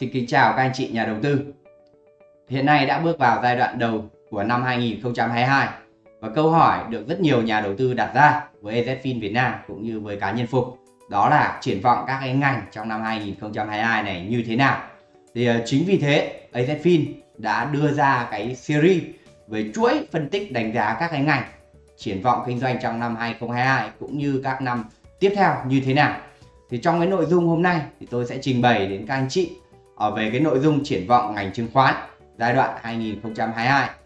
Xin kính chào các anh chị nhà đầu tư. Hiện nay đã bước vào giai đoạn đầu của năm 2022 và câu hỏi được rất nhiều nhà đầu tư đặt ra với EZFIN Việt Nam cũng như với cá nhân Phục đó là triển vọng các cái ngành trong năm 2022 này như thế nào. Thì ờ, chính vì thế, EZFIN đã đưa ra cái series về chuỗi phân tích đánh giá các cái ngành triển vọng kinh doanh trong năm 2022 cũng như các năm tiếp theo như thế nào. Thì trong cái nội dung hôm nay thì tôi sẽ trình bày đến các anh chị Ờ, về cái nội dung triển vọng ngành chứng khoán giai đoạn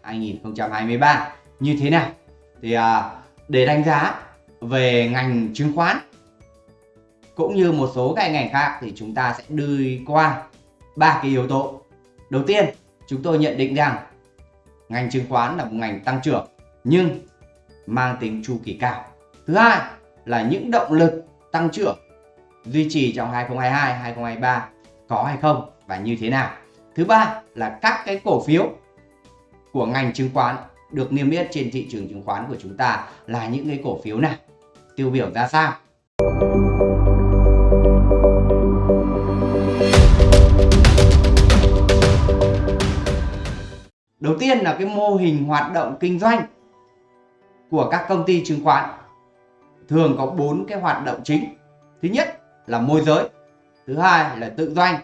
2022-2023 như thế nào. Thì à, để đánh giá về ngành chứng khoán cũng như một số cái ngành khác thì chúng ta sẽ đi qua ba cái yếu tố. Đầu tiên, chúng tôi nhận định rằng ngành chứng khoán là một ngành tăng trưởng nhưng mang tính chu kỳ cao. Thứ hai là những động lực tăng trưởng duy trì trong 2022, 2023 có hay không và như thế nào. Thứ ba là các cái cổ phiếu của ngành chứng khoán được niêm yết trên thị trường chứng khoán của chúng ta là những cái cổ phiếu nào, tiêu biểu ra sao. Đầu tiên là cái mô hình hoạt động kinh doanh của các công ty chứng khoán thường có bốn cái hoạt động chính. Thứ nhất là môi giới, thứ hai là tự doanh,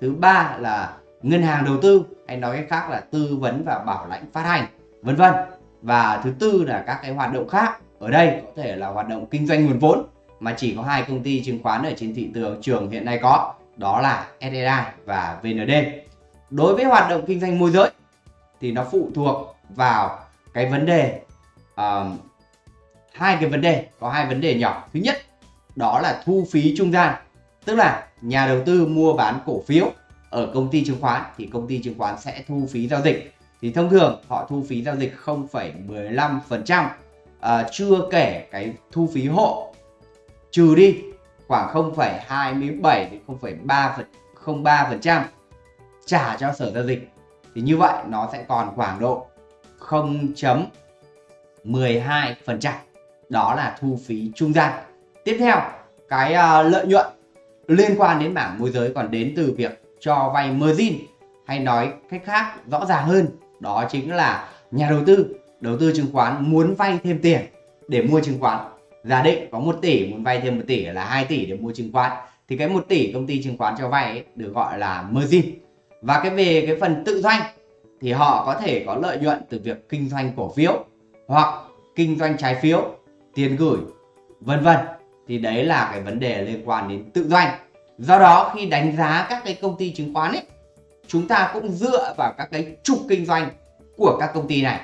thứ ba là ngân hàng đầu tư hay nói cách khác là tư vấn và bảo lãnh phát hành, vân vân. Và thứ tư là các cái hoạt động khác. Ở đây có thể là hoạt động kinh doanh nguồn vốn mà chỉ có hai công ty chứng khoán ở trên thị trường trường hiện nay có, đó là SSI và VND. Đối với hoạt động kinh doanh môi giới thì nó phụ thuộc vào cái vấn đề uh, hai cái vấn đề có hai vấn đề nhỏ thứ nhất đó là thu phí trung gian tức là nhà đầu tư mua bán cổ phiếu ở công ty chứng khoán thì công ty chứng khoán sẽ thu phí giao dịch. Thì thông thường họ thu phí giao dịch 0,15% à, chưa kể cái thu phí hộ trừ đi khoảng 0,27 đến 0,3 trả cho sở giao dịch. Thì như vậy nó sẽ còn khoảng độ 0.12% đó là thu phí trung gian. Tiếp theo cái uh, lợi nhuận liên quan đến mảng môi giới còn đến từ việc cho vay margin hay nói cách khác rõ ràng hơn đó chính là nhà đầu tư đầu tư chứng khoán muốn vay thêm tiền để mua chứng khoán. Giả định có 1 tỷ muốn vay thêm 1 tỷ là 2 tỷ để mua chứng khoán thì cái 1 tỷ công ty chứng khoán cho vay ấy, được gọi là margin. Và cái về cái phần tự doanh thì họ có thể có lợi nhuận từ việc kinh doanh cổ phiếu hoặc kinh doanh trái phiếu tiền gửi vân vân thì đấy là cái vấn đề liên quan đến tự doanh. Do đó khi đánh giá các cái công ty chứng khoán ấy, chúng ta cũng dựa vào các cái trục kinh doanh của các công ty này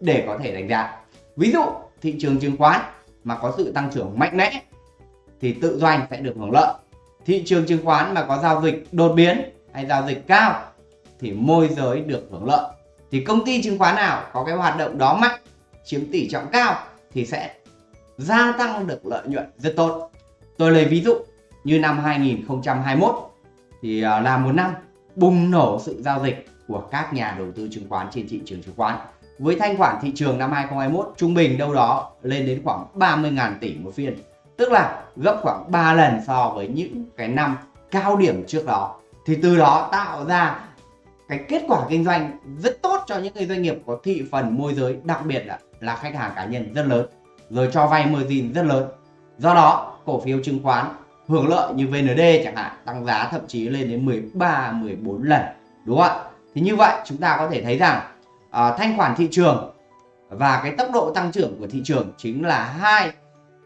để có thể đánh giá. Ví dụ, thị trường chứng khoán mà có sự tăng trưởng mạnh mẽ thì tự doanh sẽ được hưởng lợi. Thị trường chứng khoán mà có giao dịch đột biến hay giao dịch cao thì môi giới được hưởng lợi. Thì công ty chứng khoán nào có cái hoạt động đó mạnh, chiếm tỷ trọng cao thì sẽ gia tăng được lợi nhuận rất tốt. Tôi lấy ví dụ như năm 2021 thì à, là một năm bùng nổ sự giao dịch của các nhà đầu tư chứng khoán trên thị trường chứng khoán. Với thanh khoản thị trường năm 2021 trung bình đâu đó lên đến khoảng 30.000 tỷ một phiên tức là gấp khoảng 3 lần so với những cái năm cao điểm trước đó. Thì từ đó tạo ra cái kết quả kinh doanh rất tốt cho những cái doanh nghiệp có thị phần môi giới đặc biệt là, là khách hàng cá nhân rất lớn rồi cho vay margin rất lớn. Do đó cổ phiếu chứng khoán hưởng lợi như VND chẳng hạn tăng giá thậm chí lên đến 13 14 lần đúng không ạ? Thì như vậy chúng ta có thể thấy rằng à, thanh khoản thị trường và cái tốc độ tăng trưởng của thị trường chính là hai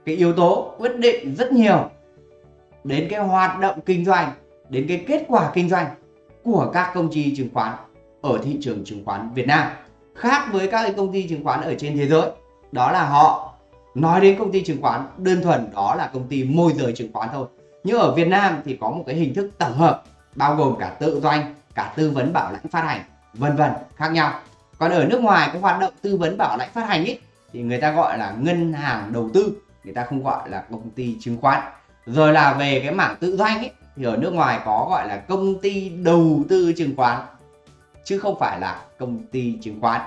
cái yếu tố quyết định rất nhiều đến cái hoạt động kinh doanh đến cái kết quả kinh doanh của các công ty chứng khoán ở thị trường chứng khoán Việt Nam. Khác với các công ty chứng khoán ở trên thế giới đó là họ nói đến công ty chứng khoán, đơn thuần đó là công ty môi giới chứng khoán thôi. Nhưng ở Việt Nam thì có một cái hình thức tổng hợp, bao gồm cả tự doanh, cả tư vấn bảo lãnh phát hành, vân vân, khác nhau. Còn ở nước ngoài, cái hoạt động tư vấn bảo lãnh phát hành ấy, thì người ta gọi là ngân hàng đầu tư, người ta không gọi là công ty chứng khoán. Rồi là về cái mảng tự doanh ấy, thì ở nước ngoài có gọi là công ty đầu tư chứng khoán, chứ không phải là công ty chứng khoán.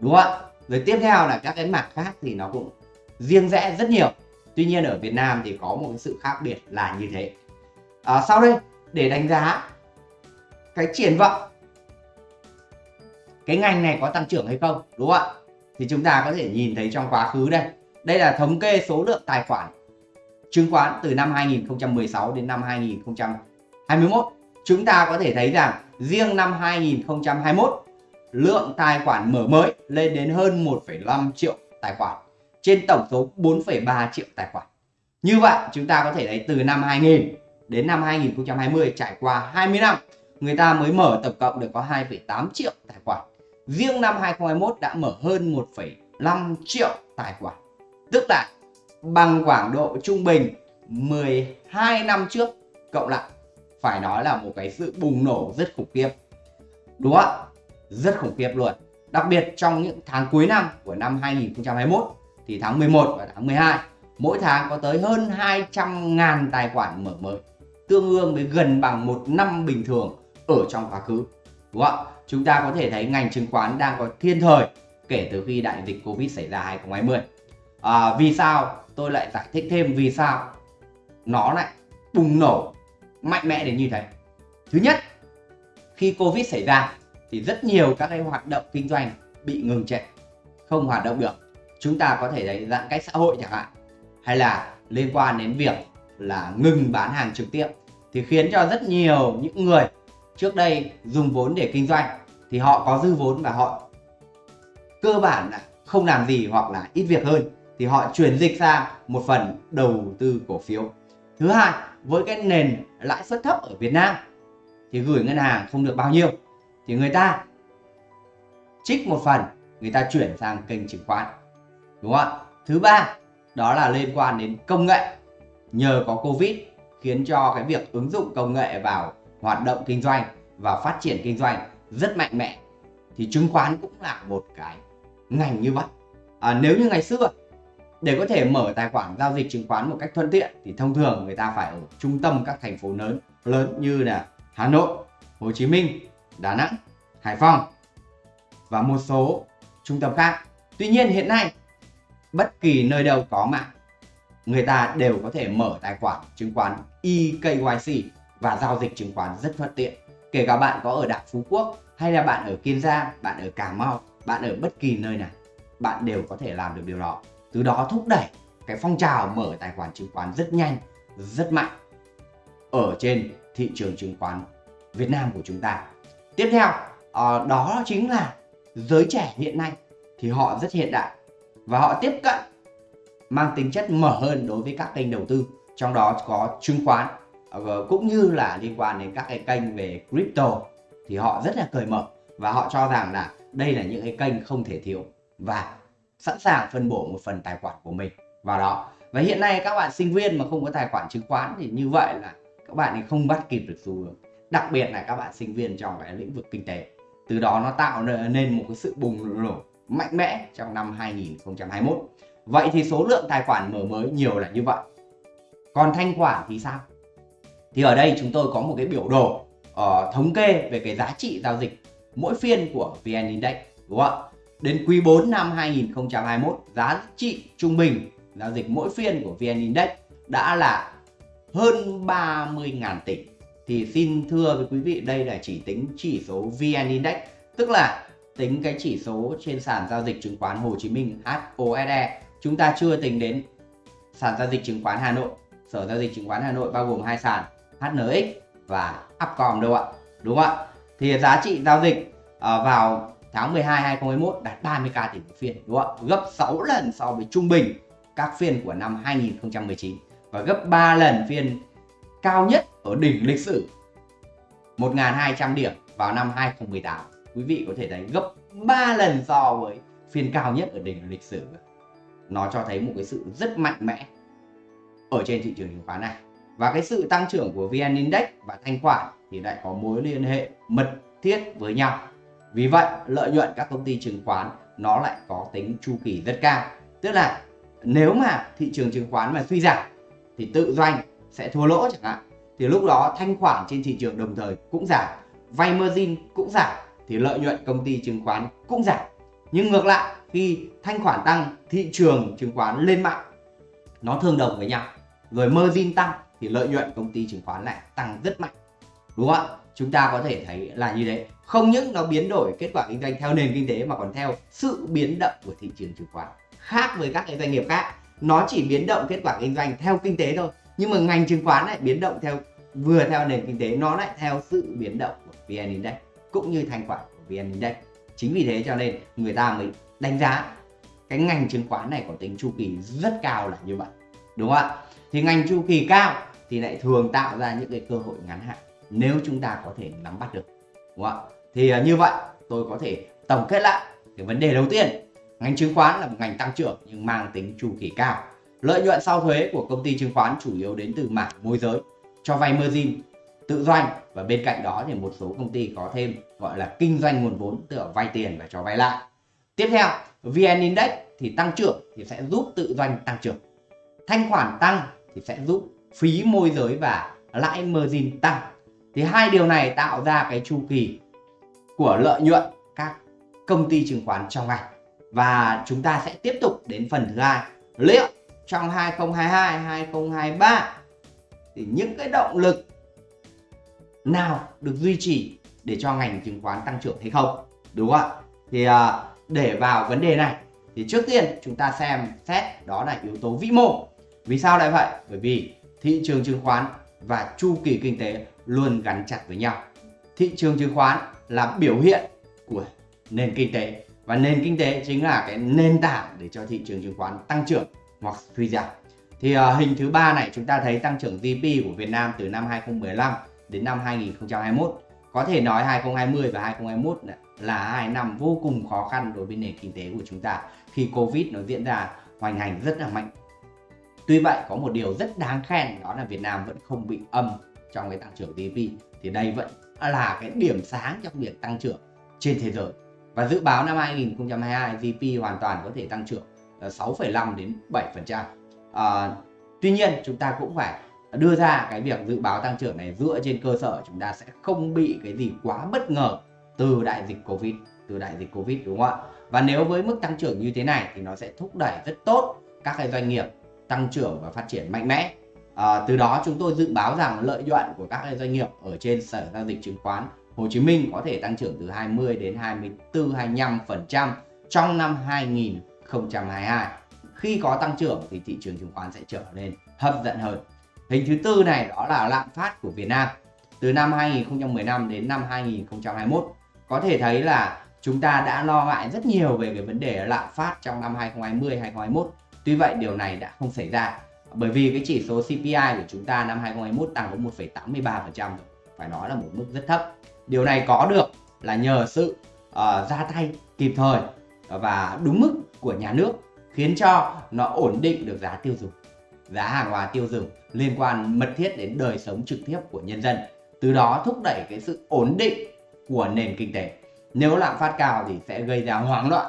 Đúng không ạ? Rồi tiếp theo là các cái mảng khác thì nó cũng riêng rẽ rất nhiều. Tuy nhiên ở Việt Nam thì có một sự khác biệt là như thế. À, sau đây để đánh giá cái triển vọng cái ngành này có tăng trưởng hay không đúng không ạ? Thì chúng ta có thể nhìn thấy trong quá khứ đây. Đây là thống kê số lượng tài khoản chứng khoán từ năm 2016 đến năm 2021 chúng ta có thể thấy rằng riêng năm 2021 lượng tài khoản mở mới lên đến hơn 1,5 triệu tài khoản trên tổng số 4,3 triệu tài khoản. Như vậy chúng ta có thể thấy từ năm 2000 đến năm 2020 trải qua 20 năm người ta mới mở tổng cộng được có 2,8 triệu tài khoản. Riêng năm 2021 đã mở hơn 1,5 triệu tài khoản. Tức là bằng khoảng độ trung bình 12 năm trước cộng lại phải nói là một cái sự bùng nổ rất khủng khiếp. Đúng không Rất khủng khiếp luôn. Đặc biệt trong những tháng cuối năm của năm 2021 thì tháng 11 và tháng 12 mỗi tháng có tới hơn 200.000 tài khoản mở mới tương đương với gần bằng một năm bình thường ở trong quá khứ. Đúng không chúng ta có thể thấy ngành chứng khoán đang có thiên thời kể từ khi đại dịch Covid xảy ra 2020 à, vì sao? Tôi lại giải thích thêm vì sao nó lại bùng nổ mạnh mẽ đến như thế. Thứ nhất khi Covid xảy ra thì rất nhiều các cái hoạt động kinh doanh bị ngừng trệ không hoạt động được chúng ta có thể đánh giãn cách xã hội chẳng hạn, hay là liên quan đến việc là ngừng bán hàng trực tiếp, thì khiến cho rất nhiều những người trước đây dùng vốn để kinh doanh thì họ có dư vốn và họ cơ bản là không làm gì hoặc là ít việc hơn, thì họ chuyển dịch sang một phần đầu tư cổ phiếu. Thứ hai, với cái nền lãi suất thấp ở Việt Nam thì gửi ngân hàng không được bao nhiêu, thì người ta trích một phần, người ta chuyển sang kênh chứng khoán đúng không ạ? Thứ ba đó là liên quan đến công nghệ. Nhờ có covid khiến cho cái việc ứng dụng công nghệ vào hoạt động kinh doanh và phát triển kinh doanh rất mạnh mẽ thì chứng khoán cũng là một cái ngành như vậy. À, nếu như ngày xưa để có thể mở tài khoản giao dịch chứng khoán một cách thuận tiện thì thông thường người ta phải ở trung tâm các thành phố lớn lớn như là Hà Nội, Hồ Chí Minh, Đà Nẵng, Hải Phòng và một số trung tâm khác. Tuy nhiên hiện nay bất kỳ nơi đâu có mạng, người ta đều có thể mở tài khoản chứng khoán EKYC và giao dịch chứng khoán rất thuận tiện. Kể cả bạn có ở đảo Phú Quốc hay là bạn ở Kiên Giang, bạn ở Cà Mau, bạn ở bất kỳ nơi nào, bạn đều có thể làm được điều đó. Từ đó thúc đẩy cái phong trào mở tài khoản chứng khoán rất nhanh, rất mạnh ở trên thị trường chứng khoán Việt Nam của chúng ta. Tiếp theo ờ, đó chính là giới trẻ hiện nay thì họ rất hiện đại và họ tiếp cận, mang tính chất mở hơn đối với các kênh đầu tư, trong đó có chứng khoán ờ, cũng như là liên quan đến các cái kênh về crypto. Thì họ rất là cởi mở và họ cho rằng là đây là những cái kênh không thể thiếu và sẵn sàng phân bổ một phần tài khoản của mình vào đó. Và hiện nay các bạn sinh viên mà không có tài khoản chứng khoán thì như vậy là các bạn ấy không bắt kịp được xu hướng. Đặc biệt là các bạn sinh viên trong cái lĩnh vực kinh tế. Từ đó nó tạo nên một cái sự bùng nổ mạnh mẽ trong năm 2021 vậy thì số lượng tài khoản mở mới nhiều là như vậy. Còn thanh khoản thì sao? Thì ở đây chúng tôi có một cái biểu đồ uh, thống kê về cái giá trị giao dịch mỗi phiên của VN Index đúng không ạ? Đến quý 4 năm 2021 giá trị trung bình giao dịch mỗi phiên của VN Index đã là hơn 30.000 tỷ. Thì xin thưa với quý vị đây là chỉ tính chỉ số VN Index tức là tính cái chỉ số trên sàn giao dịch chứng khoán Hồ Chí Minh HOSE chúng ta chưa tính đến sàn giao dịch chứng khoán Hà Nội. Sở giao dịch chứng khoán Hà Nội bao gồm hai sàn HNX và Upcom đâu ạ? Đúng không ạ? Thì giá trị giao dịch ờ, vào tháng 12 2021 đạt 30k tỷ một phiên, đúng không ạ? Gấp 6 lần so với trung bình các phiên của năm 2019 và gấp 3 lần phiên cao nhất ở đỉnh lịch sử 1.200 điểm vào năm 2018 quý vị có thể thấy gấp 3 lần so với phiên cao nhất ở đỉnh lịch sử. Nó cho thấy một cái sự rất mạnh mẽ ở trên thị trường chứng khoán này. Và cái sự tăng trưởng của VN Index và thanh khoản thì lại có mối liên hệ mật thiết với nhau. Vì vậy, lợi nhuận các công ty chứng khoán nó lại có tính chu kỳ rất cao. Tức là nếu mà thị trường chứng khoán mà suy giảm thì tự doanh sẽ thua lỗ chẳng hạn. Thì lúc đó thanh khoản trên thị trường đồng thời cũng giảm, vay margin cũng giảm thì lợi nhuận công ty chứng khoán cũng giảm. Nhưng ngược lại, khi thanh khoản tăng, thị trường chứng khoán lên mạnh nó tương đồng với nhau. Rồi margin tăng thì lợi nhuận công ty chứng khoán lại tăng rất mạnh. Đúng không ạ? Chúng ta có thể thấy là như thế. Không những nó biến đổi kết quả kinh doanh theo nền kinh tế mà còn theo sự biến động của thị trường chứng khoán. Khác với các cái doanh nghiệp khác, nó chỉ biến động kết quả kinh doanh theo kinh tế thôi. Nhưng mà ngành chứng khoán lại biến động theo, vừa theo nền kinh tế, nó lại theo sự biến động của vn index cũng như thanh khoản của vn index. Chính vì thế cho nên người ta mới đánh giá cái ngành chứng khoán này có tính chu kỳ rất cao là như vậy, đúng không ạ? Thì ngành chu kỳ cao thì lại thường tạo ra những cái cơ hội ngắn hạn nếu chúng ta có thể nắm bắt được, đúng không ạ? Thì à, như vậy tôi có thể tổng kết lại cái vấn đề đầu tiên. Ngành chứng khoán là một ngành tăng trưởng nhưng mang tính chu kỳ cao. Lợi nhuận sau thuế của công ty chứng khoán chủ yếu đến từ mảng môi giới, cho vay margin tự doanh. Và bên cạnh đó thì một số công ty có thêm gọi là kinh doanh nguồn vốn, tức là vay tiền và cho vay lại. Tiếp theo, vn index thì tăng trưởng thì sẽ giúp tự doanh tăng trưởng. Thanh khoản tăng thì sẽ giúp phí môi giới và lãi margin tăng. Thì hai điều này tạo ra cái chu kỳ của lợi nhuận các công ty chứng khoán trong ngành. Và chúng ta sẽ tiếp tục đến phần thứ hai liệu trong 2022 2023 thì những cái động lực nào được duy trì để cho ngành chứng khoán tăng trưởng hay không đúng không ạ? Thì à, để vào vấn đề này thì trước tiên chúng ta xem xét đó là yếu tố vĩ mô. Vì sao lại vậy? Bởi vì thị trường chứng khoán và chu kỳ kinh tế luôn gắn chặt với nhau. Thị trường chứng khoán là biểu hiện của nền kinh tế và nền kinh tế chính là cái nền tảng để cho thị trường chứng khoán tăng trưởng hoặc suy giảm. Thì uh, hình thứ ba này chúng ta thấy tăng trưởng GDP của Việt Nam từ năm 2015 đến năm 2021 có thể nói 2020 và 2021 là hai năm vô cùng khó khăn đối với nền kinh tế của chúng ta khi Covid nó diễn ra hoành hành rất là mạnh. Tuy vậy có một điều rất đáng khen đó là Việt Nam vẫn không bị âm trong cái tăng trưởng GDP thì đây vẫn là cái điểm sáng trong việc tăng trưởng trên thế giới. Và dự báo năm 2022 GDP hoàn toàn có thể tăng trưởng ờ, 6,5 đến 7%. À, ờ, tuy nhiên chúng ta cũng phải đưa ra cái việc dự báo tăng trưởng này dựa trên cơ sở chúng ta sẽ không bị cái gì quá bất ngờ từ đại dịch Covid, từ đại dịch Covid đúng không ạ? Và nếu với mức tăng trưởng như thế này thì nó sẽ thúc đẩy rất tốt các cái doanh nghiệp tăng trưởng và phát triển mạnh mẽ. À, từ đó chúng tôi dự báo rằng lợi nhuận của các cái doanh nghiệp ở trên sở giao dịch chứng khoán Hồ Chí Minh có thể tăng trưởng từ 20 đến 24 25% trong năm 2022. Khi có tăng trưởng thì thị trường chứng khoán sẽ trở nên hấp dẫn hơn. Hình thứ tư này đó là lạm phát của Việt Nam. Từ năm 2015 đến năm 2021 có thể thấy là chúng ta đã lo ngại rất nhiều về cái vấn đề lạm phát trong năm 2020 2021. Tuy vậy điều này đã không xảy ra bởi vì cái chỉ số CPI của chúng ta năm 2021 tăng có 1,83% Phải nói là một mức rất thấp. Điều này có được là nhờ sự uh, ra tay kịp thời và đúng mức của nhà nước khiến cho nó ổn định được giá tiêu dùng giá hàng hóa tiêu dùng liên quan mật thiết đến đời sống trực tiếp của nhân dân từ đó thúc đẩy cái sự ổn định của nền kinh tế. Nếu lạm phát cao thì sẽ gây ra hoảng loạn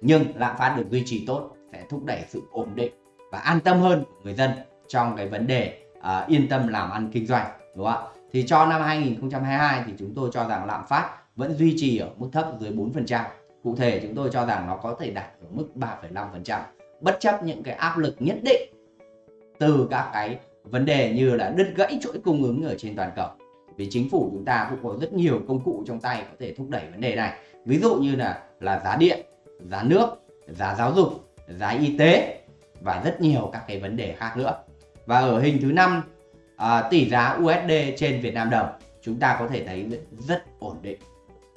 nhưng lạm phát được duy trì tốt sẽ thúc đẩy sự ổn định và an tâm hơn của người dân trong cái vấn đề uh, yên tâm làm ăn kinh doanh đúng không ạ? Thì cho năm 2022 thì chúng tôi cho rằng lạm phát vẫn duy trì ở mức thấp dưới 4% cụ thể chúng tôi cho rằng nó có thể đạt ở mức 3,5% bất chấp những cái áp lực nhất định từ các cái vấn đề như là đứt gãy chuỗi cung ứng ở trên toàn cầu. Vì chính phủ chúng ta cũng có rất nhiều công cụ trong tay có thể thúc đẩy vấn đề này. Ví dụ như là là giá điện giá nước giá giáo dục giá y tế và rất nhiều các cái vấn đề khác nữa. Và ở hình thứ năm à, tỷ giá USD trên Việt Nam đồng chúng ta có thể thấy rất ổn định.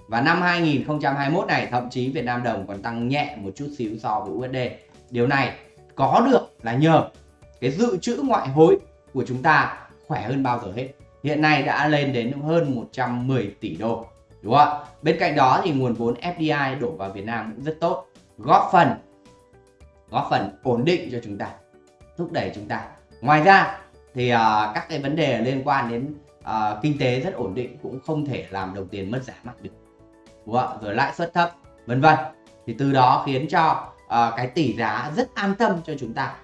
Và năm 2021 này thậm chí Việt Nam đồng còn tăng nhẹ một chút xíu so với USD điều này có được là nhờ cái dự trữ ngoại hối của chúng ta khỏe hơn bao giờ hết. Hiện nay đã lên đến hơn 110 tỷ đô đúng không ạ? Bên cạnh đó thì nguồn vốn FDI đổ vào Việt Nam cũng rất tốt góp phần góp phần ổn định cho chúng ta thúc đẩy chúng ta. Ngoài ra thì uh, các cái vấn đề liên quan đến uh, kinh tế rất ổn định cũng không thể làm đồng tiền mất giá mặt được đúng không? rồi lãi suất thấp vân vân. Thì từ đó khiến cho uh, cái tỷ giá rất an tâm cho chúng ta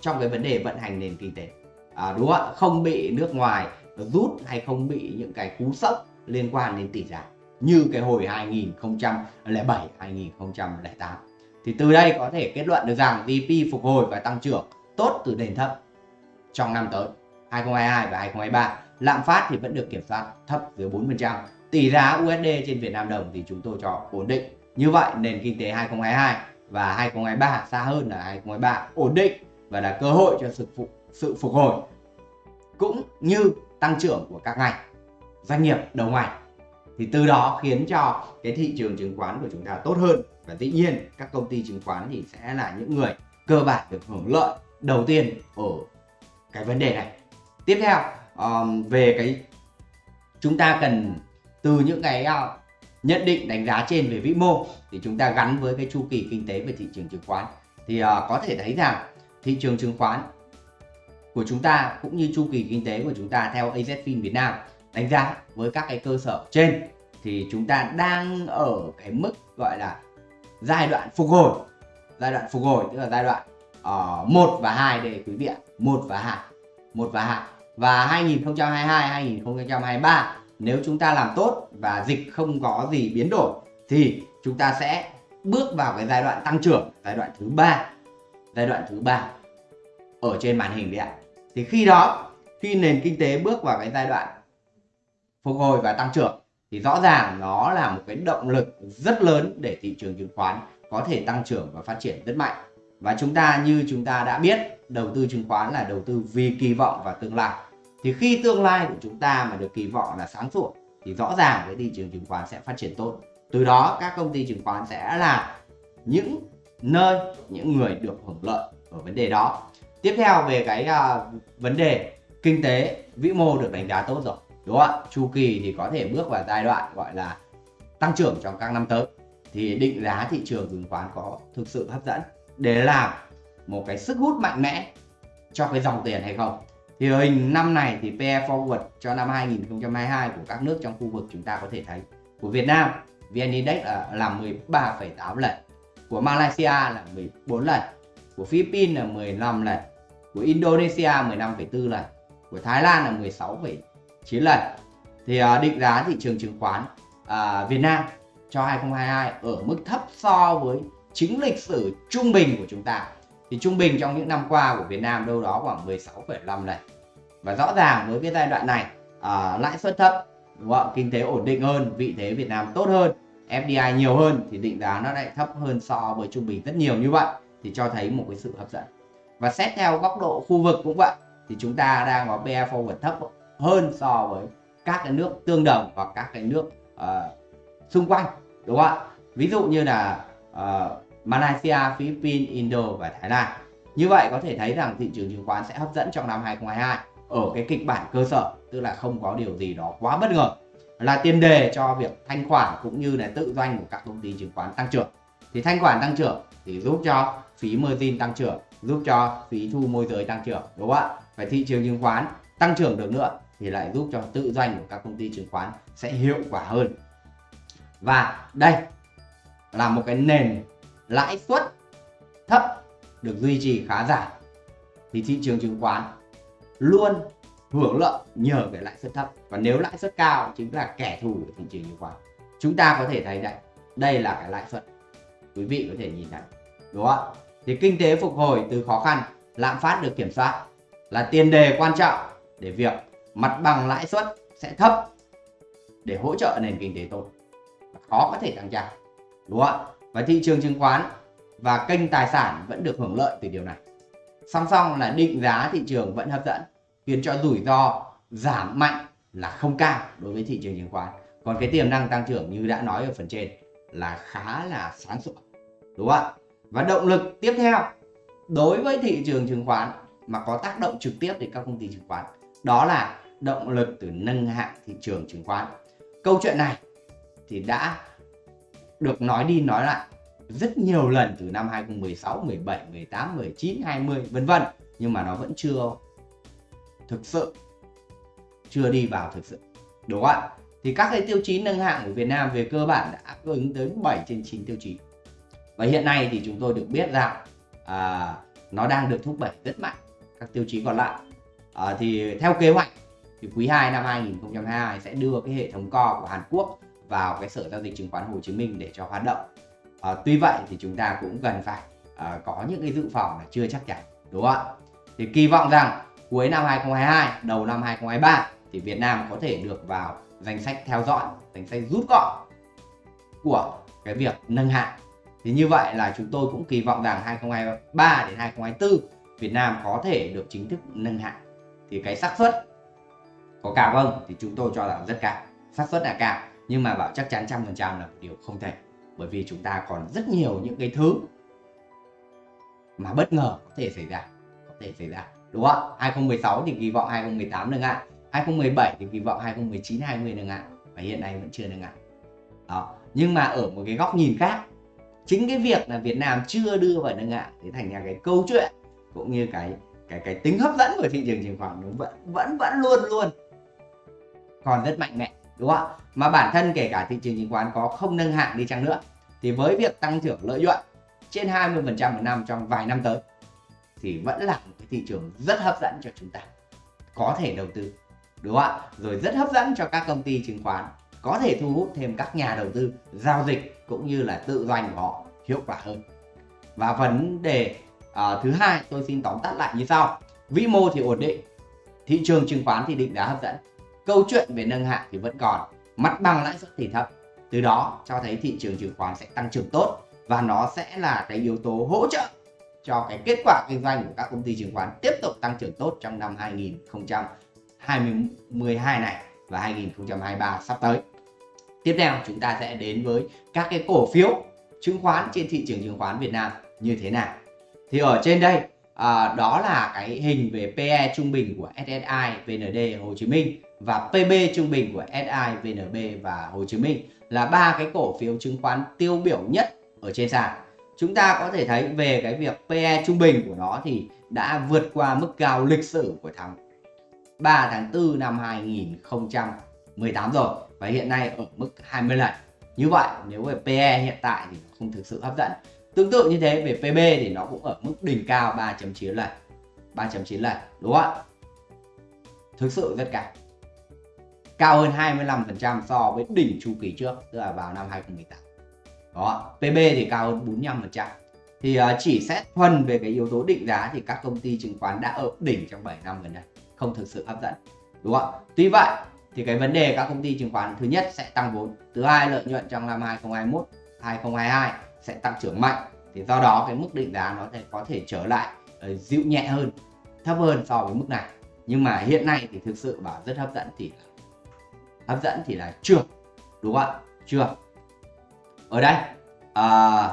trong cái vấn đề vận hành nền kinh tế à, đúng không ạ không bị nước ngoài rút hay không bị những cái cú sốc liên quan đến tỷ giá như cái hồi 2007 2008 thì từ đây có thể kết luận được rằng GDP phục hồi và tăng trưởng tốt từ nền thấp trong năm tới 2022 và 2023 lạm phát thì vẫn được kiểm soát thấp dưới 4%. Tỷ giá USD trên Việt Nam đồng thì chúng tôi cho ổn định. Như vậy nền kinh tế 2022 và 2023 xa hơn là 2023 ổn định và là cơ hội cho sự phục sự phục hồi cũng như tăng trưởng của các ngành doanh nghiệp đầu ngành. Thì từ đó khiến cho cái thị trường chứng khoán của chúng ta tốt hơn. Và dĩ nhiên các công ty chứng khoán thì sẽ là những người cơ bản được hưởng lợi đầu tiên ở cái vấn đề này. Tiếp theo um, về cái chúng ta cần từ những cái uh, nhận định đánh giá trên về vĩ mô thì chúng ta gắn với cái chu kỳ kinh tế về thị trường chứng khoán. Thì uh, có thể thấy rằng thị trường chứng khoán của chúng ta cũng như chu kỳ kinh tế của chúng ta theo AZFIN Việt Nam đánh giá với các cái cơ sở trên thì chúng ta đang ở cái mức gọi là giai đoạn phục hồi giai đoạn phục hồi tức là giai đoạn ờ, uh, 1 và 2 đây quý vị ạ 1 và 2 1 và 2 và 2022 2023 nếu chúng ta làm tốt và dịch không có gì biến đổi thì chúng ta sẽ bước vào cái giai đoạn tăng trưởng giai đoạn thứ ba giai đoạn thứ ba ở trên màn hình đấy ạ. Thì khi đó, khi nền kinh tế bước vào cái giai đoạn phục hồi và tăng trưởng, thì rõ ràng nó là một cái động lực rất lớn để thị trường chứng khoán có thể tăng trưởng và phát triển rất mạnh. Và chúng ta, như chúng ta đã biết, đầu tư chứng khoán là đầu tư vì kỳ vọng và tương lai. Thì khi tương lai của chúng ta mà được kỳ vọng là sáng sủa, thì rõ ràng cái thị trường chứng khoán sẽ phát triển tốt. Từ đó, các công ty chứng khoán sẽ là những nơi những người được hưởng lợi ở vấn đề đó. Tiếp theo về cái uh, vấn đề kinh tế vĩ mô được đánh giá tốt rồi đúng không ạ? Chu kỳ thì có thể bước vào giai đoạn gọi là tăng trưởng trong các năm tới. Thì định giá thị trường chứng khoán có thực sự hấp dẫn để làm một cái sức hút mạnh mẽ cho cái dòng tiền hay không? Thì hình năm này thì PE forward cho năm 2022 của các nước trong khu vực chúng ta có thể thấy của Việt Nam VN Index à, là, là 13,8 lần của Malaysia là 14 lần của Philippines là 15 lần của Indonesia 15,4 lần của Thái Lan là 16,9 lần. Thì uh, định giá thị trường chứng khoán uh, Việt Nam cho 2022 ở mức thấp so với chính lịch sử trung bình của chúng ta. Thì trung bình trong những năm qua của Việt Nam đâu đó khoảng 16,5 lần. Và rõ ràng với cái giai đoạn này uh, lãi suất thấp đúng không? kinh tế ổn định hơn vị thế Việt Nam tốt hơn. FDI nhiều hơn thì định giá nó lại thấp hơn so với trung bình rất nhiều như vậy thì cho thấy một cái sự hấp dẫn. Và xét theo góc độ khu vực cũng vậy thì chúng ta đang có PE forward thấp hơn so với các cái nước tương đồng hoặc các cái nước uh, xung quanh đúng không ạ? Ví dụ như là uh, Malaysia, Philippines, Indo và Thái Lan. Như vậy có thể thấy rằng thị trường chứng khoán sẽ hấp dẫn trong năm 2022 ở cái kịch bản cơ sở tức là không có điều gì đó quá bất ngờ là tiền đề cho việc thanh khoản cũng như là tự doanh của các công ty chứng khoán tăng trưởng. Thì thanh khoản tăng trưởng thì giúp cho phí margin tăng trưởng, giúp cho phí thu môi giới tăng trưởng, đúng không ạ? Và thị trường chứng khoán tăng trưởng được nữa thì lại giúp cho tự doanh của các công ty chứng khoán sẽ hiệu quả hơn. Và đây là một cái nền lãi suất thấp được duy trì khá giả. Thì thị trường chứng khoán luôn hưởng lợi nhờ cái lãi suất thấp. Và nếu lãi suất cao chính là kẻ thù của thị trường chứng khoán. Chúng ta có thể thấy đây đây là cái lãi suất. Quý vị có thể nhìn thấy, đúng không thì kinh tế phục hồi từ khó khăn, lạm phát được kiểm soát là tiền đề quan trọng để việc mặt bằng lãi suất sẽ thấp để hỗ trợ nền kinh tế tốt. Khó có thể tăng trưởng, đúng không và thị trường chứng khoán và kênh tài sản vẫn được hưởng lợi từ điều này. Song song là định giá thị trường vẫn hấp dẫn khiến cho rủi ro giảm mạnh là không cao đối với thị trường chứng khoán. Còn cái tiềm năng tăng trưởng như đã nói ở phần trên là khá là sáng sủa đúng không ạ? Và động lực tiếp theo đối với thị trường chứng khoán mà có tác động trực tiếp đến các công ty chứng khoán đó là động lực từ nâng hạng thị trường chứng khoán. Câu chuyện này thì đã được nói đi nói lại rất nhiều lần từ năm 2016, 17, 18, 19, 20 vân vân nhưng mà nó vẫn chưa thực sự. Chưa đi vào thực sự. Đúng không ạ? Thì các cái tiêu chí nâng hạng của Việt Nam về cơ bản đã đáp ứng tới 7 trên 9 tiêu chí. Và hiện nay thì chúng tôi được biết rằng à, nó đang được thúc đẩy rất mạnh các tiêu chí còn lại. À, thì theo kế hoạch thì quý 2 năm 2022 sẽ đưa cái hệ thống co của Hàn Quốc vào cái sở giao dịch chứng khoán Hồ Chí Minh để cho hoạt động. À, tuy vậy thì chúng ta cũng cần phải à, có những cái dự phòng là chưa chắc chắn. Đúng không ạ? Thì kỳ vọng rằng cuối năm 2022 đầu năm 2023 thì Việt Nam có thể được vào danh sách theo dõi, danh sách rút gọn của cái việc nâng hạng. Thì như vậy là chúng tôi cũng kỳ vọng rằng 2023 đến 2024 Việt Nam có thể được chính thức nâng hạng. Thì cái xác suất có cao không thì chúng tôi cho rằng rất cao. Xác suất là cao, nhưng mà bảo chắc chắn trăm phần trăm là một điều không thể, bởi vì chúng ta còn rất nhiều những cái thứ mà bất ngờ có thể xảy ra, có thể xảy ra đúng không 2016 thì kỳ vọng 2018 nâng ạ. 2017 thì kỳ vọng 2019 20 nâng ạ. Và hiện nay vẫn chưa nâng ạ. Đó. Nhưng mà ở một cái góc nhìn khác, chính cái việc là Việt Nam chưa đưa vào nâng ạ, thì thành ra cái câu chuyện cũng như cái cái cái tính hấp dẫn của thị trường chứng khoán nó vẫn vẫn vẫn luôn luôn còn rất mạnh mẽ, đúng không ạ? Mà bản thân kể cả thị trường chứng khoán có không nâng hạng đi chăng nữa, thì với việc tăng trưởng lợi nhuận trên 20% một năm trong vài năm tới thì vẫn là một cái thị trường rất hấp dẫn cho chúng ta. Có thể đầu tư đúng không ạ? Rồi rất hấp dẫn cho các công ty chứng khoán. Có thể thu hút thêm các nhà đầu tư giao dịch cũng như là tự doanh của họ hiệu quả hơn. Và vấn đề uh, thứ hai tôi xin tóm tắt lại như sau. Vĩ mô thì ổn định thị trường chứng khoán thì định giá hấp dẫn. Câu chuyện về nâng hạng thì vẫn còn mặt bằng lãi suất thì thấp. Từ đó cho thấy thị trường chứng khoán sẽ tăng trưởng tốt và nó sẽ là cái yếu tố hỗ trợ cho cái kết quả kinh doanh của các công ty chứng khoán tiếp tục tăng trưởng tốt trong năm 2022 này và 2023 sắp tới. Tiếp theo chúng ta sẽ đến với các cái cổ phiếu chứng khoán trên thị trường chứng khoán Việt Nam như thế nào. Thì ở trên đây à, đó là cái hình về PE trung bình của SSI, VND, Hồ Chí Minh và PB trung bình của SI, VNB và Hồ Chí Minh là ba cái cổ phiếu chứng khoán tiêu biểu nhất ở trên sàn. Chúng ta có thể thấy về cái việc PE trung bình của nó thì đã vượt qua mức cao lịch sử của tháng 3 tháng 4 năm 2018 rồi và hiện nay ở mức 20 lần. Như vậy, nếu về PE hiện tại thì không thực sự hấp dẫn. Tương tự như thế, về PB thì nó cũng ở mức đỉnh cao 3.9 lần. 3.9 lần, đúng không ạ? Thực sự rất cao. Cao hơn 25% so với đỉnh chu kỳ trước, tức là vào năm 2018. Đó, PB thì cao hơn 45%. Thì uh, chỉ xét thuần về cái yếu tố định giá thì các công ty chứng khoán đã ở đỉnh trong 7 năm gần đây, không thực sự hấp dẫn. Đúng không? Tuy vậy thì cái vấn đề các công ty chứng khoán thứ nhất sẽ tăng vốn, thứ hai lợi nhuận trong năm 2021, 2022 sẽ tăng trưởng mạnh. Thì do đó cái mức định giá nó sẽ có thể trở lại uh, dịu nhẹ hơn, thấp hơn so với mức này. Nhưng mà hiện nay thì thực sự bảo rất hấp dẫn thì hấp dẫn thì là chưa. Đúng không ạ? Chưa ở đây à,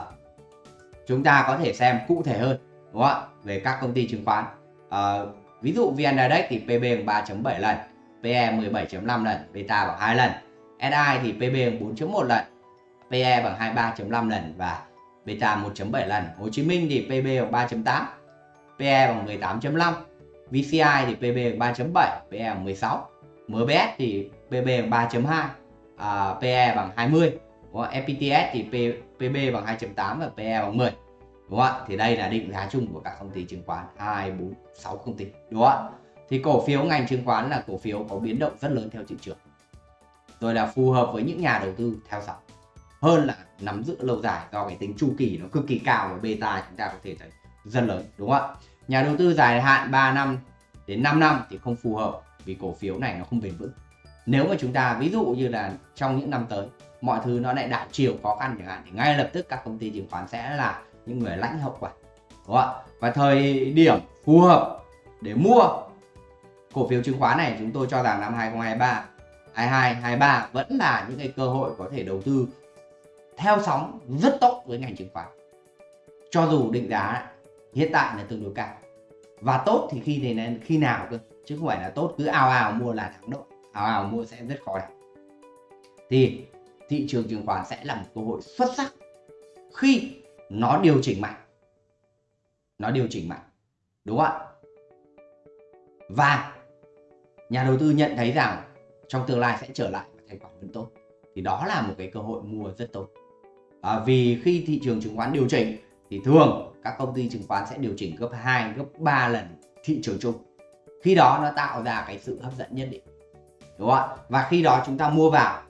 chúng ta có thể xem cụ thể hơn đúng không ạ? Về các công ty chứng khoán. À, ví dụ VN Index thì PB bằng 3.7 lần PE 17.5 lần beta bằng 2 lần SI thì PB bằng 4.1 lần PE bằng 23.5 lần và beta 1.7 lần. Hồ Chí Minh thì PB bằng 3.8 PE bằng 18.5 VCI thì PB bằng 3.7 PE bằng 16 MBS thì PB bằng 3.2 à, PE bằng 20 đúng không? FPTS thì P, PB bằng 2.8 và PE bằng 10 đúng không ạ? Thì đây là định giá chung của các công ty chứng khoán. 2 4 6 công ty. Đúng không ạ? Thì cổ phiếu ngành chứng khoán là cổ phiếu có biến động rất lớn theo thị trường. Rồi là phù hợp với những nhà đầu tư theo dõi. Hơn là nắm giữ lâu dài do cái tính chu kỳ nó cực kỳ cao và beta chúng ta có thể thấy rất lớn. Đúng không ạ? Nhà đầu tư dài hạn 3 năm đến 5 năm thì không phù hợp vì cổ phiếu này nó không bền vững. Nếu mà chúng ta ví dụ như là trong những năm tới mọi thứ nó lại đảo chiều khó khăn chẳng hạn. Thì ngay lập tức các công ty chứng khoán sẽ là những người lãnh hậu quả, đúng không và thời điểm phù hợp để mua cổ phiếu chứng khoán này, chúng tôi cho rằng năm 2023 22 23 vẫn là những cái cơ hội có thể đầu tư theo sóng rất tốt với ngành chứng khoán. Cho dù định giá hiện tại là tương đối cao. Và tốt thì khi này khi nào cơ? Chứ không phải là tốt cứ ào ào mua là thắng độ ào ào mua sẽ rất khó. Đấy thì thị trường chứng khoán sẽ là một cơ hội xuất sắc khi nó điều chỉnh mạnh. Nó điều chỉnh mạnh đúng không ạ? Và nhà đầu tư nhận thấy rằng trong tương lai sẽ trở lại và thành quả vẫn tốt. Thì đó là một cái cơ hội mua rất tốt. À, vì khi thị trường chứng khoán điều chỉnh thì thường các công ty chứng khoán sẽ điều chỉnh gấp 2 gấp 3 lần thị trường chung. Khi đó nó tạo ra cái sự hấp dẫn nhất định đúng không ạ? Và khi đó chúng ta mua vào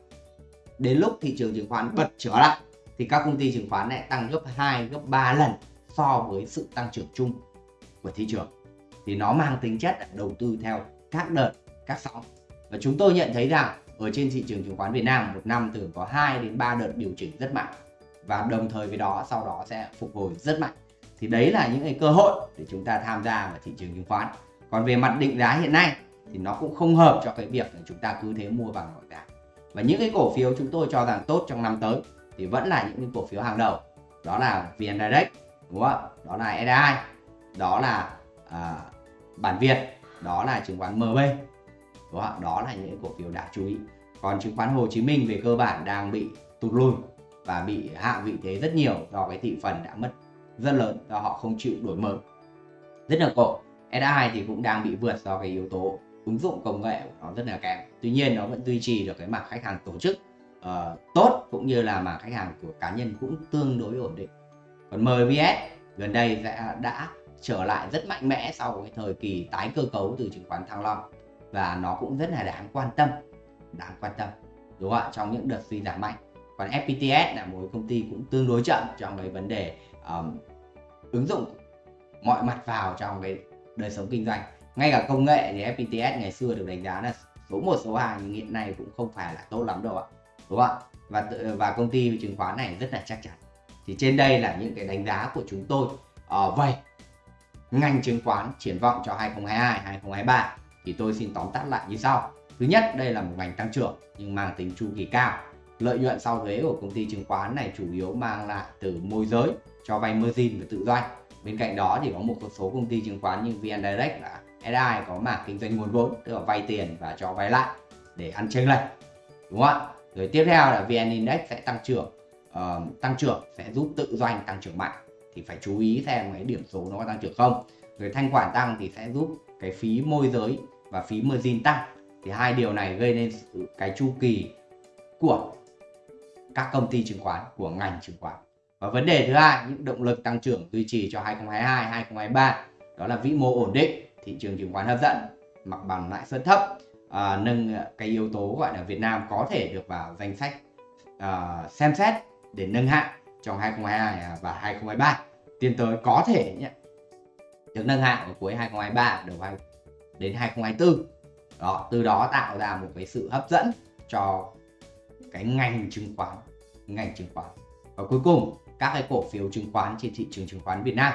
đến lúc thị trường chứng khoán bật trở lại, thì các công ty chứng khoán lại tăng gấp 2 gấp 3 lần so với sự tăng trưởng chung của thị trường. Thì nó mang tính chất đầu tư theo các đợt, các sóng. Và chúng tôi nhận thấy rằng ở trên thị trường chứng khoán Việt Nam, một năm thường có 2 đến 3 đợt điều chỉnh rất mạnh. Và đồng thời với đó, sau đó sẽ phục hồi rất mạnh. Thì đấy là những cái cơ hội để chúng ta tham gia vào thị trường chứng khoán. Còn về mặt định giá hiện nay, thì nó cũng không hợp cho cái việc là chúng ta cứ thế mua vàng mọi giá và những cái cổ phiếu chúng tôi cho rằng tốt trong năm tới thì vẫn là những cái cổ phiếu hàng đầu. Đó là VN Direct đúng không đó là SDI đó là à, bản Việt đó là chứng khoán MB đúng không? đó là những cổ phiếu đáng chú ý. Còn chứng khoán Hồ Chí Minh về cơ bản đang bị tụt lùi và bị hạ vị thế rất nhiều do cái thị phần đã mất rất lớn do họ không chịu đổi mới. Rất là cổ. SI thì cũng đang bị vượt do cái yếu tố ứng dụng công nghệ của nó rất là kém. Tuy nhiên nó vẫn duy trì được cái mảng khách hàng tổ chức uh, tốt cũng như là mảng khách hàng của cá nhân cũng tương đối ổn định. Còn MVS gần đây đã, đã trở lại rất mạnh mẽ sau cái thời kỳ tái cơ cấu từ chứng khoán Thăng Long và nó cũng rất là đáng quan tâm đáng quan tâm đúng không ạ? Trong những đợt suy giảm mạnh. Còn FPTS là một công ty cũng tương đối chậm trong cái vấn đề um, ứng dụng mọi mặt vào trong cái đời sống kinh doanh ngay cả công nghệ thì FPTS ngày xưa được đánh giá là số 1 số 2 nhưng hiện nay cũng không phải là tốt lắm đâu ạ. Đúng không ạ? Và và công ty chứng khoán này rất là chắc chắn. Thì trên đây là những cái đánh giá của chúng tôi. Ở uh, vậy ngành chứng khoán triển vọng cho 2022 2023 thì tôi xin tóm tắt lại như sau. Thứ nhất đây là một ngành tăng trưởng nhưng mang tính chu kỳ cao. Lợi nhuận sau thuế của công ty chứng khoán này chủ yếu mang lại từ môi giới cho vay margin và tự doanh bên cạnh đó thì có một số công ty chứng khoán như VN Direct là SI có mảng kinh doanh nguồn vốn tức là vay tiền và cho vay lại để ăn chênh lệch đúng không ạ? Rồi tiếp theo là VN Index sẽ tăng trưởng uh, tăng trưởng sẽ giúp tự doanh tăng trưởng mạnh. Thì phải chú ý xem cái điểm số nó có tăng trưởng không. Rồi thanh khoản tăng thì sẽ giúp cái phí môi giới và phí margin tăng. Thì hai điều này gây nên cái chu kỳ của các công ty chứng khoán của ngành chứng khoán. Và vấn đề thứ hai những động lực tăng trưởng duy trì cho 2022 2023 đó là vĩ mô ổn định thị trường chứng khoán hấp dẫn mặt bằng lãi suất thấp à, nâng cái yếu tố gọi là Việt Nam có thể được vào danh sách à, xem xét để nâng hạng trong 2022 à, và 2023 tiến tới có thể nhé được nâng hạng ở cuối 2023 đầu hai đến 2024 đó từ đó tạo ra một cái sự hấp dẫn cho cái ngành chứng khoán ngành chứng khoán. Và cuối cùng các cái cổ phiếu chứng khoán trên thị trường chứng khoán Việt Nam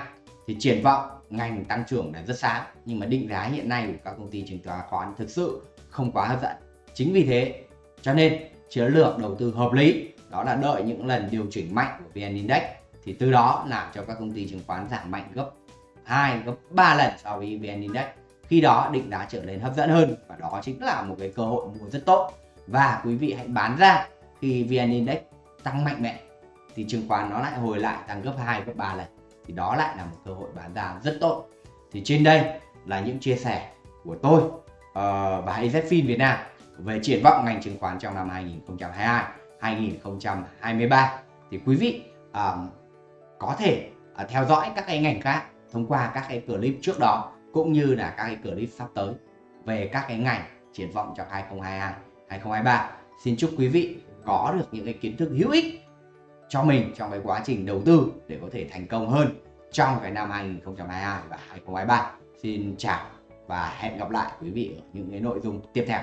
thì triển vọng ngành tăng trưởng là rất sáng, nhưng mà định giá hiện nay của các công ty chứng khoán thực sự không quá hấp dẫn. Chính vì thế, cho nên chiến lược đầu tư hợp lý, đó là đợi những lần điều chỉnh mạnh của VN Index, thì từ đó làm cho các công ty chứng khoán giảm mạnh gấp 2 gấp 3 lần so với VN Index. Khi đó định giá trở nên hấp dẫn hơn, và đó chính là một cái cơ hội mua rất tốt. Và quý vị hãy bán ra, khi VN Index tăng mạnh mẽ, thì chứng khoán nó lại hồi lại tăng gấp 2 gấp 3 lần thì đó lại là một cơ hội bán ra rất tốt. Thì trên đây là những chia sẻ của tôi ờ, uh, và AZFIN Việt Nam về triển vọng ngành chứng khoán trong năm 2022 2023 thì quý vị um, có thể uh, theo dõi các cái ngành khác thông qua các cái clip trước đó cũng như là các cái clip sắp tới về các cái ngành triển vọng trong 2022 2023 xin chúc quý vị có được những cái kiến thức hữu ích cho mình trong cái quá trình đầu tư để có thể thành công hơn trong cái năm 2022 và 2023 xin chào và hẹn gặp lại quý vị ở những cái nội dung tiếp theo.